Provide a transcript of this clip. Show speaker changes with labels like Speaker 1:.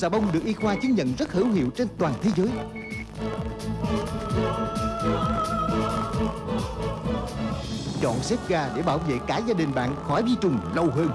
Speaker 1: Xà bông được y khoa chứng nhận rất hữu hiệu trên toàn thế giới. Chọn xếp ga để bảo vệ cả gia đình bạn khỏi vi trùng lâu hơn.